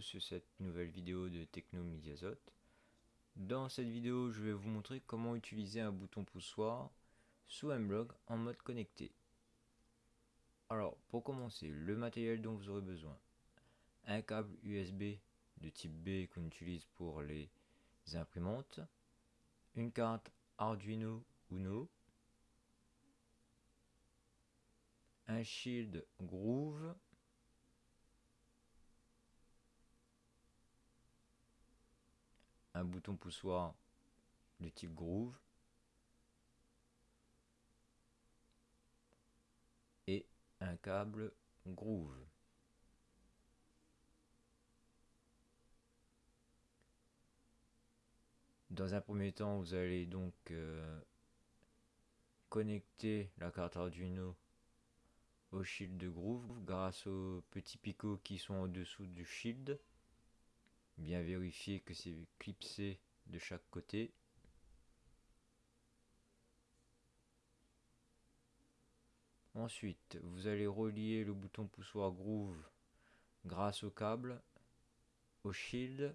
sur cette nouvelle vidéo de Techno Dans cette vidéo, je vais vous montrer comment utiliser un bouton poussoir sous Mblog en mode connecté. Alors, pour commencer, le matériel dont vous aurez besoin. Un câble USB de type B qu'on utilise pour les imprimantes. Une carte Arduino Uno. Un shield Groove un bouton poussoir de type groove et un câble groove. Dans un premier temps, vous allez donc euh, connecter la carte Arduino au shield de groove grâce aux petits picots qui sont en dessous du shield. Bien vérifier que c'est clipsé de chaque côté. Ensuite, vous allez relier le bouton poussoir groove grâce au câble au shield.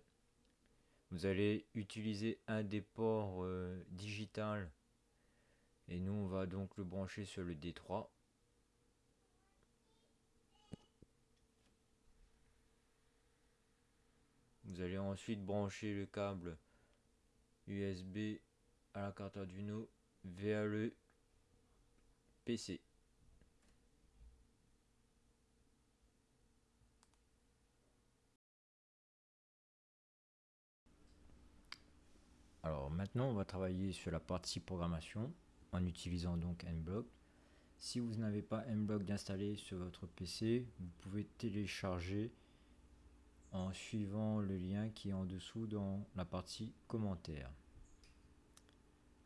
Vous allez utiliser un des ports euh, digital et nous on va donc le brancher sur le D3. Vous allez ensuite brancher le câble USB à la carte Arduino vers le PC. Alors maintenant on va travailler sur la partie programmation en utilisant donc Nblock. Si vous n'avez pas Nblock d'installer sur votre PC, vous pouvez télécharger en suivant le lien qui est en dessous dans la partie commentaires.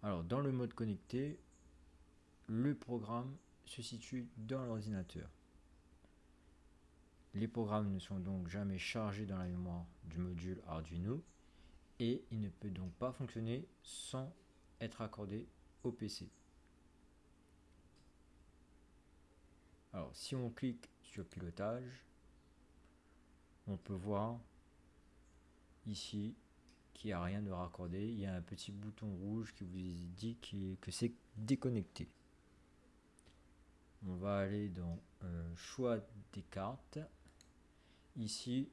Alors dans le mode connecté, le programme se situe dans l'ordinateur. Les programmes ne sont donc jamais chargés dans la mémoire du module Arduino et il ne peut donc pas fonctionner sans être accordé au PC. Alors si on clique sur pilotage, on peut voir ici qu'il n'y a rien de raccordé. Il y a un petit bouton rouge qui vous dit que c'est déconnecté. On va aller dans euh, choix des cartes. Ici,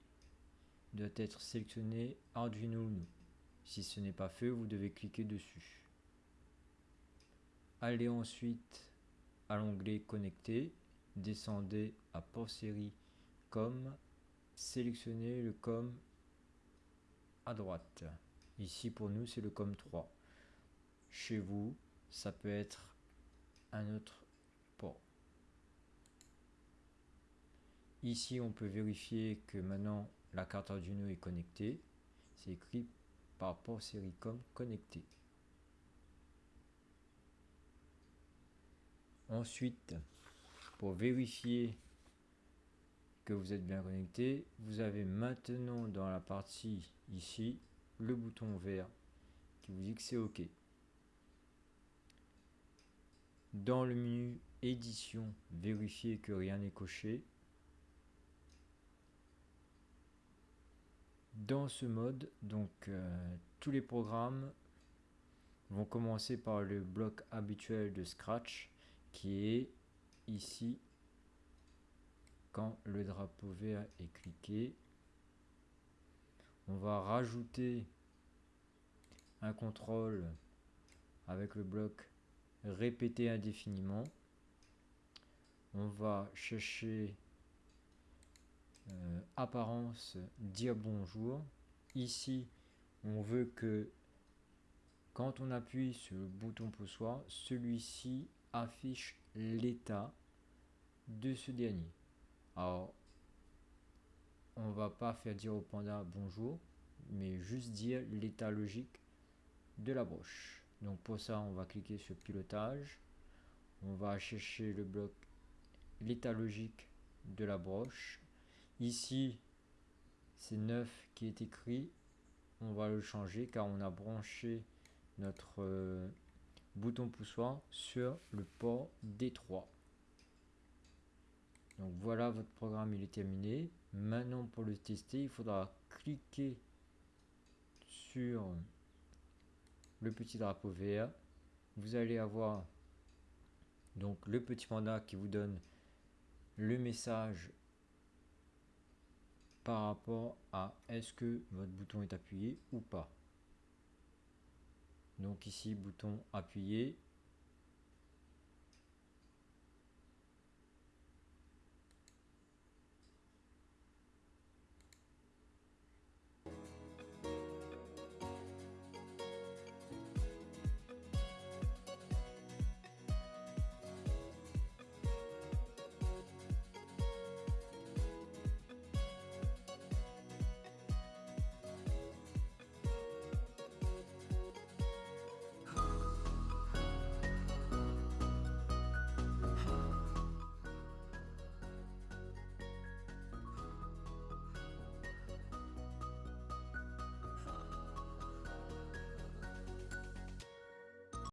doit être sélectionné Arduino. Si ce n'est pas fait, vous devez cliquer dessus. Allez ensuite à l'onglet connecté, descendez à port série comme sélectionnez le COM à droite. Ici pour nous c'est le COM 3. Chez vous, ça peut être un autre port. Ici on peut vérifier que maintenant la carte Arduino est connectée. C'est écrit par port série COM connecté. Ensuite, pour vérifier que vous êtes bien connecté, vous avez maintenant dans la partie ici le bouton vert qui vous dit que c'est OK. Dans le menu édition, vérifiez que rien n'est coché. Dans ce mode, donc euh, tous les programmes vont commencer par le bloc habituel de Scratch qui est ici quand le drapeau vert est cliqué, on va rajouter un contrôle avec le bloc répéter indéfiniment. On va chercher euh, apparence dire bonjour. Ici, on veut que quand on appuie sur le bouton poussoir, celui-ci affiche l'état de ce dernier. Alors, on va pas faire dire au panda bonjour, mais juste dire l'état logique de la broche. Donc pour ça, on va cliquer sur pilotage. On va chercher le bloc l'état logique de la broche. Ici, c'est 9 qui est écrit. On va le changer car on a branché notre euh, bouton poussoir sur le port D3. Voilà, votre programme il est terminé. Maintenant, pour le tester, il faudra cliquer sur le petit drapeau vert. Vous allez avoir donc le petit panda qui vous donne le message par rapport à est-ce que votre bouton est appuyé ou pas. Donc ici, bouton appuyé,